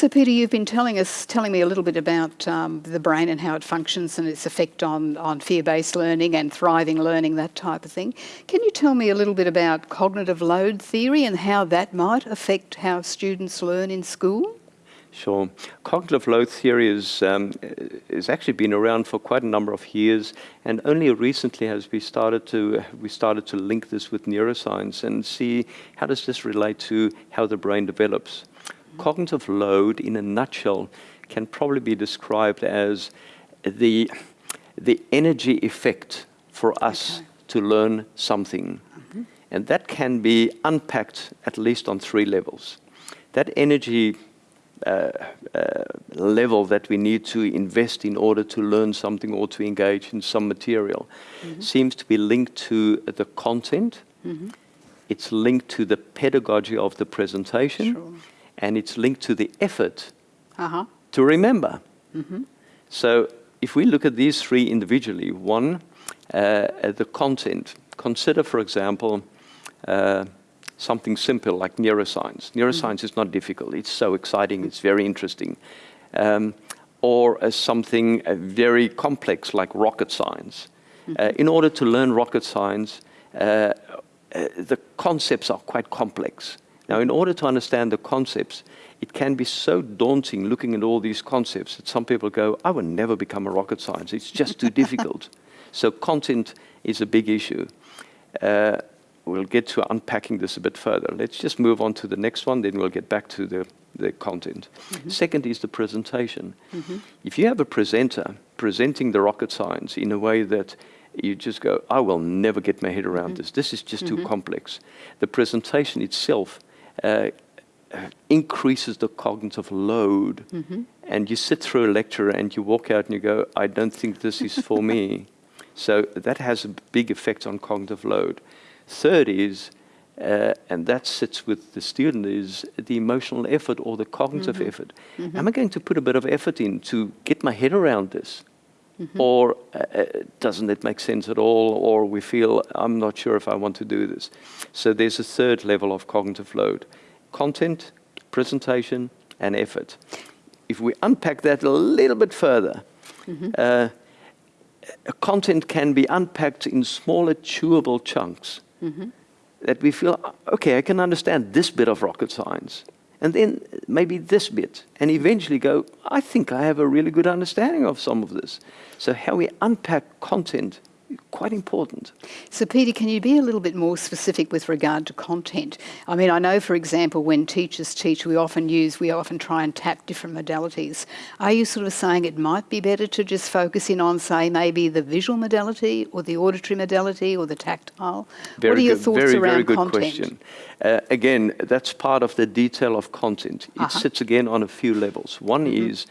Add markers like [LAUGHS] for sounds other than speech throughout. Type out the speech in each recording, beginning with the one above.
So Peter, you've been telling us, telling me a little bit about um, the brain and how it functions and its effect on, on fear-based learning and thriving learning, that type of thing. Can you tell me a little bit about cognitive load theory and how that might affect how students learn in school? Sure. Cognitive load theory is, um, is actually been around for quite a number of years, and only recently has we started to we started to link this with neuroscience and see how does this relate to how the brain develops. Cognitive load, in a nutshell, can probably be described as the the energy effect for us okay. to learn something, mm -hmm. and that can be unpacked at least on three levels. That energy uh, uh, level that we need to invest in order to learn something or to engage in some material mm -hmm. seems to be linked to the content. Mm -hmm. It's linked to the pedagogy of the presentation. Sure. And it's linked to the effort uh -huh. to remember. Mm -hmm. So if we look at these three individually, one, uh, the content. Consider, for example, uh, something simple like neuroscience. Neuroscience mm. is not difficult. It's so exciting. It's very interesting. Um, or uh, something uh, very complex like rocket science. Mm -hmm. in order to learn rocket science, uh, uh, the concepts are quite complex. Now, in order to understand the concepts, it can be so daunting looking at all these concepts that some people go, I will never become a rocket scientist. It's just too difficult. [LAUGHS] So content is a big issue. Uh, we'll get to unpacking this a bit further. Let's just move on to the next one, then we'll get back to the, the content. Mm -hmm. Second is the presentation. Mm -hmm. If you have a presenter presenting the rocket science in a way that you just go, I will never get my head around mm -hmm. this. This is just too mm-hmm. complex. The presentation itself uh, increases the cognitive load. Mm-hmm. And you sit through a lecture and you walk out and you go, I don't think this is for me. [LAUGHS] So that has a big effect on cognitive load. Third is, uh, and that sits with the student, is the emotional effort or the cognitive mm -hmm. effort. Mm -hmm. Am I going to put a bit of effort in to get my head around this? Mm -hmm. Or uh, doesn't it make sense at all? Or we feel, I'm not sure if I want to do this. So there's a third level of cognitive load. Content, presentation, and effort. If we unpack that a little bit further, mm-hmm. uh, content can be unpacked in smaller chewable chunks mm -hmm. that we feel, okay, I can understand this bit of rocket science. And then maybe this bit. And eventually go, I think I have a really good understanding of some of this. So how we unpack content quite important. So Peter, can you be a little bit more specific with regard to content? I mean, I know, for example, when teachers teach, we often use, we often try and tap different modalities. Are you sort of saying it might be better to just focus in on, say, maybe the visual modality or the auditory modality or the tactile? Very what are your good, thoughts very, around very good content? question. Uh, again, that's part of the detail of content. It uh -huh. sits again on a few levels. One mm -hmm. is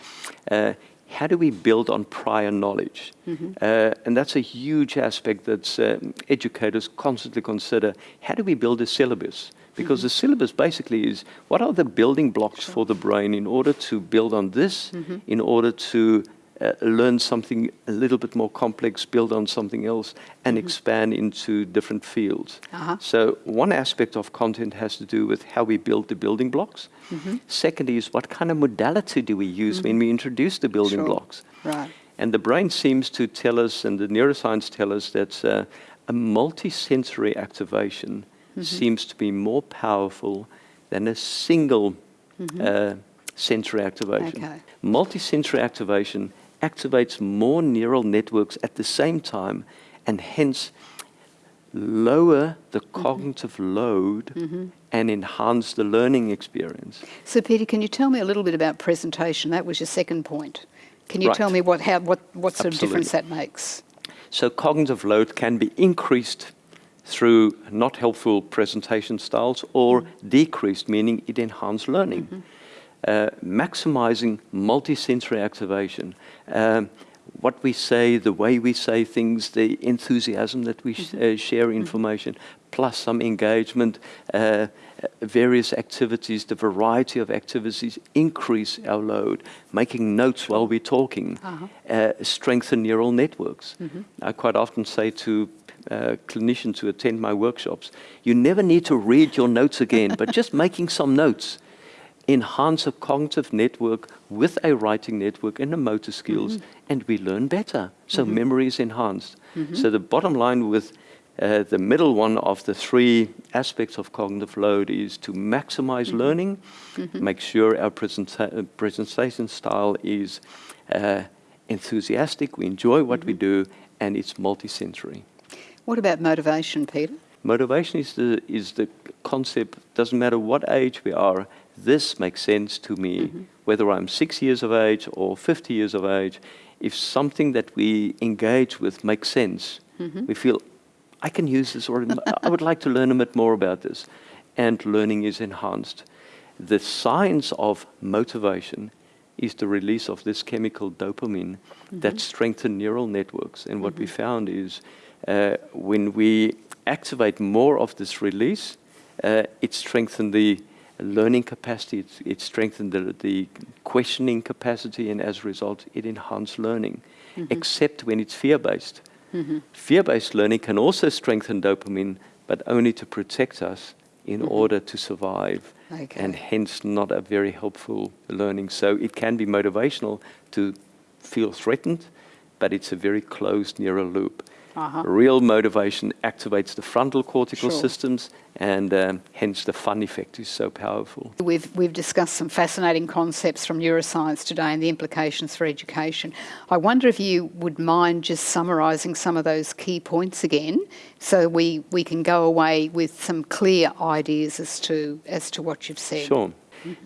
uh, how do we build on prior knowledge? Mm -hmm. uh, and that's a huge aspect that um, educators constantly consider. How do we build a syllabus? Because mm -hmm. the syllabus basically is what are the building blocks sure. for the brain in order to build on this, mm -hmm. in order to uh, learn something a little bit more complex, build on something else, and mm -hmm. expand into different fields. Uh -huh. So one aspect of content has to do with how we build the building blocks. Mm -hmm. Second is what kind of modality do we use mm -hmm. when we introduce the building sure. blocks? Right. And the brain seems to tell us, and the neuroscience tell us that uh, a multisensory activation mm-hmm. seems to be more powerful than a single mm-hmm. uh, sensory activation. Okay. Multisensory activation activates more neural networks at the same time and hence lower the mm-hmm. cognitive mm -hmm. load mm -hmm. and enhance the learning experience. So Peter, can you tell me a little bit about presentation? That was your second point. Can you right. tell me what, how, what, what sort Absolutely. of difference that makes? So cognitive load can be increased through not helpful presentation styles or mm -hmm. decreased, meaning it enhances learning. Mm-hmm uh, maximizing multisensory activation. Um, what we say, the way we say things, the enthusiasm that we sh uh, share mm-hmm. information, plus some engagement, uh, various activities, the variety of activities increase our load, making notes while we're talking, -huh. uh, strengthen neural networks. Mm -hmm. I quite often say to uh, clinicians who attend my workshops, you never need to read your notes again, but just making some notes enhance a cognitive network with a writing network and the motor skills, and we learn better. So memory is enhanced. So the bottom line with uh, the middle one of the three aspects of cognitive load is to maximize learning, make sure our presenta- uh, presentation style is uh, enthusiastic, we enjoy what we do, and it's multisensory. What about motivation, Peter? Motivation is the, is the concept, doesn't matter what age we are, this makes sense to me, whether I'm six years of age or 50 years of age. If something that we engage with makes sense, we feel, I can use this, or I would like to learn a bit more about this. And learning is enhanced. The science of motivation is the release of this chemical dopamine that strengthens neural networks. And what we found is uh, when we activate more of this release, uh, it strengthens the learning capacity, it, it strengthens the, the questioning capacity, and as a result, it enhances learning, mm-hmm. except when it's fear based. Mm-hmm. Fear based learning can also strengthen dopamine, but only to protect us in mm-hmm. order to survive, Okay. and hence not a very helpful learning. So it can be motivational to feel threatened, but it's a very closed neural loop. Uh-huh. Real motivation activates the frontal cortical Sure. systems, and um, hence the fun effect is so powerful. We've, we've discussed some fascinating concepts from neuroscience today and the implications for education. I wonder if you would mind just summarising some of those key points again so we, we can go away with some clear ideas as to, as to what you've said. Sure.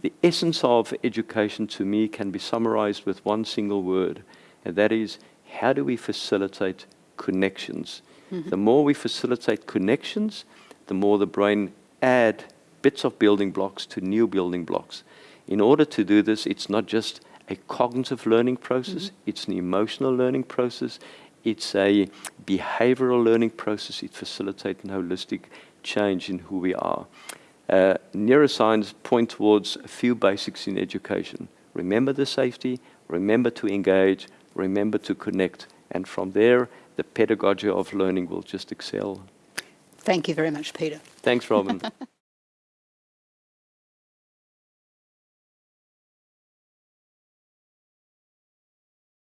The essence of education to me can be summarized with one single word, and that is how do we facilitate connections? The more we facilitate connections, the more the brain add bits of building blocks to new building blocks. In order to do this, it's not just a cognitive learning process, it's an emotional learning process, it's a behavioral learning process, it facilitates an holistic change in who we are. Uh, neuroscience point towards a few basics in education. Remember the safety, remember to engage, remember to connect, and from there, the pedagogy of learning will just excel. Thank you very much, Peter. Thanks, Robin. [LAUGHS]